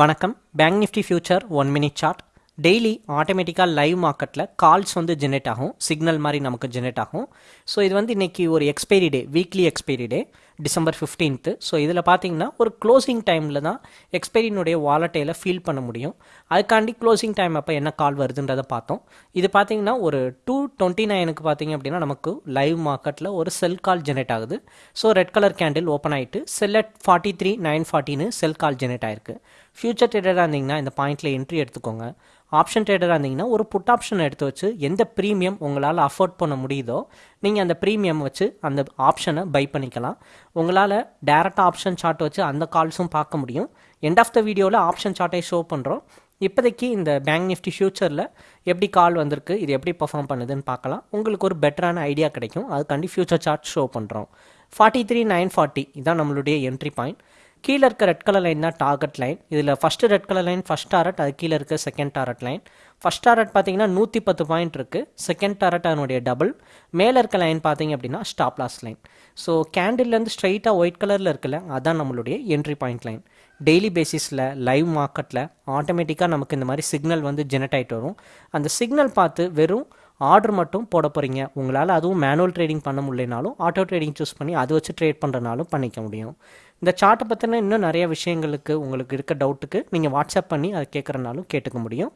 வணக்கம். Bank Nifty future one minute chart daily ஆட்டோமேட்டிக்காக live மார்க்கெட்டில் கால்ஸ் வந்து ஜெனரேட் ஆகும். சிக்னல் மாதிரி நமக்கு ஜெனரேட் ஆகும். ஸோ இது வந்து இன்றைக்கி ஒரு expiry day weekly expiry day December fifteenth so இதில் பார்த்தீங்கன்னா ஒரு க்ளோசிங் டைமில் தான் எக்ஸ்பைரினுடைய வாலட்டையில் ஃபீல் பண்ண முடியும். அதுக்காண்டி க்ளோசிங் டைம் அப்போ என்ன கால் வருதுன்றதை பார்த்தோம். இது பார்த்தீங்கன்னா ஒரு டூ டுவெண்ட்டி நைனுக்கு பார்த்தீங்க அப்படின்னா நமக்கு லைவ் மார்க்கெட்டில் ஒரு செல் கால் ஜெனரேட் ஆகுது. So red colour candle open ஆகிட்டு sell at forty three nine ஃபார்ட்டின்னு sell call generate ஆயிருக்கு ஃபியூச்சர் ட்ரேடராக இருந்தீங்கன்னா இந்த பாயிண்ட்டில் என்ட்ரி எடுத்துக்கோங்க. ஆப்ஷன் ட்ரேடராக இருந்தீங்கன்னா ஒரு புட் ஆப்ஷன் எடுத்து வச்சு எந்த ப்ரீமியம் உங்களால் அஃபோர்ட் பண்ண முடியுதோ நீங்கள் அந்த ப்ரீமியம் வச்சு அந்த ஆப்ஷனை பை பண்ணிக்கலாம். உங்களால் டேரெக்டாக ஆப்ஷன் சார்ட் வச்சு அந்த கால்ஸும் பார்க்க முடியும். எண்ட் ஆஃப் த வீடியோவில் ஆப்ஷன் சார்ட்டை ஷோ பண்ணுறோம் இப்போதைக்கு இந்த பேங்க் நிஃப்டி ஃபியூச்சரில் எப்படி கால் வந்திருக்கு இது எப்படி பர்ஃபார்ம் பண்ணுதுன்னு பார்க்கலாம். உங்களுக்கு ஒரு பெட்டரான ஐடியா கிடைக்கும். அதுக்காண்டி ஃபியூச்சர் சார்ட் ஷோ பண்ணுறோம் ஃபார்ட்டி த்ரீ நைன் ஃபார்ட்டி இதான் நம்மளுடைய என்ட்ரி பாயிண்ட் கீழே இருக்க ரெட் கலர் லைன் தான் டார்கெட் லைன் இதில் first red colour line first target அது கீழே இருக்க second target line first target பார்த்தீங்கன்னா நூற்றி பத்து பாயிண்ட் இருக்குது செகண்ட் டாரட் அதனுடைய டபுள் மேலே இருக்க லைன் பார்த்தீங்க அப்படின்னா ஸ்டாப் லாஸ் லைன் ஸோ கேண்டில்லேருந்து ஸ்ட்ரைட்டாக ஒயிட் கலரில் இருக்குல்ல அதான் நம்மளுடைய என்ட்ரி பாயிண்ட் லைன் டெய்லி பேசிஸில் லைவ் மார்க்கெட்டில் ஆட்டோமேட்டிக்காக நமக்கு இந்த மாதிரி சிக்னல் வந்து ஜெனரேட் ஆகிட்டு வரும். அந்த சிக்னல் பார்த்து வெறும் ஆர்டர் மட்டும் போட போகிறீங்க உங்களால் அதுவும் மேனுவல் ட்ரேடிங் பண்ண முடியலனாலும் ஆட்டோ ட்ரேடிங் சூஸ் பண்ணி அதை வச்சு ட்ரேட் பண்ணுறனாலும் பண்ணிக்க முடியும். இந்த சார்ட்டை பற்றின இன்னும் நிறைய விஷயங்களுக்கு உங்களுக்கு இருக்க டவுட்டுக்கு நீங்கள் வாட்ஸ்அப் பண்ணி அதை கேட்குறனாலும் கேட்டுக்க முடியும்.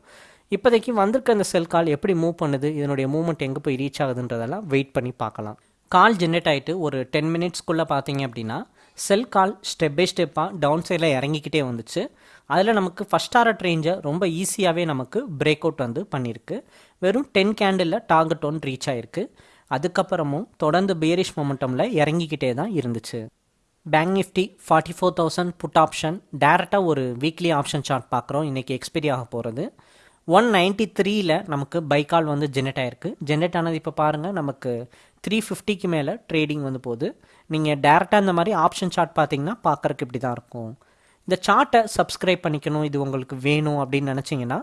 இப்போதைக்கு வந்திருக்க இந்த செல் கால் எப்படி மூவ் பண்ணுது இதனுடைய மூவ்மெண்ட் எங்கே போய் ரீச் ஆகுதுன்றதெல்லாம் வெயிட் பண்ணி பார்க்கலாம். கால் ஜென்ரேட் ஆகிட்டு ஒரு டென் மினிட்ஸ்க்குள்ளே பார்த்தீங்க அப்படின்னா செல் கால் ஸ்டெப் பை ஸ்டெப்பாக டவுன் சைடில் இறங்கிக்கிட்டே வந்துச்சு. அதில் நமக்கு ஃபஸ்ட் டாரட் ரேஞ்சை ரொம்ப ஈஸியாகவே நமக்கு பிரேக் அவுட் வந்து பண்ணியிருக்கு வெறும் டென் கேண்டிலில் டார்கெட் ஒன் ரீச் ஆகிருக்கு அதுக்கப்புறமும் தொடர்ந்து பியரிஷ் மொமெண்டமில் இறங்கிக்கிட்டே தான் இருந்துச்சு. Bank Nifty forty four thousand put option டேரெக்டாக ஒரு வீக்லி ஆப்ஷன் சார்ட் பார்க்குறோம் இன்றைக்கி எக்ஸ்பைரி ஆக போகிறது ஒன் நைன்ட்டி த்ரீயில் நமக்கு பைக்கால் வந்து ஜென்ரேட் ஆகிருக்கு ஜென்ரேட் ஆனது இப்போ பாருங்கள் நமக்கு த்ரீ ஃபிஃப்டிக்கு மேலே ட்ரேடிங் வந்து போகுது. நீங்கள் டேரெக்டாக இந்த மாதிரி ஆப்ஷன் சார்ட் பார்த்தீங்கன்னா பார்க்குறக்கு இப்படி தான் இருக்கும். இந்த சார்ட்டை சப்ஸ்கிரைப் பண்ணிக்கணும் இது உங்களுக்கு வேணும் அப்படின்னு நினச்சிங்கன்னா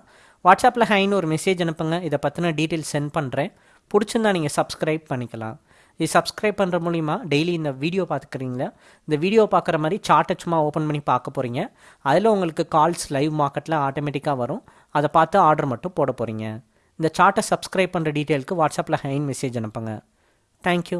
வாட்ஸ்அப்பில் ஹைன்னு ஒரு மெசேஜ் அனுப்புங்க. இதை பற்றின டீட்டெயில்ஸ் சென்ட் பண்ணுறேன் பிடிச்சிருந்தா நீங்கள் சப்ஸ்கிரைப் பண்ணிக்கலாம். இது சப்ஸ்கிரைப் பண்ணுற மூலிமா டெய்லி இந்த வீடியோ பார்த்துக்கிறீங்களா இந்த வீடியோ பார்க்குற மாதிரி சார்ட்டை சும்மா ஓப்பன் பண்ணி பார்க்க போகிறீங்க அதில் உங்களுக்கு கால்ஸ் லைவ் மார்க்கெட்டில் ஆட்டோமேட்டிக்காக வரும். அதை பார்த்து ஆர்டர் மட்டும் போட போகிறீங்க இந்த சார்ட்டை சப்ஸ்கிரைப் பண்ணுற டீட்டெயிலுக்கு வாட்ஸ்அப்பில் ஹைன் மெசேஜ் அனுப்புங்க. தேங்க்யூ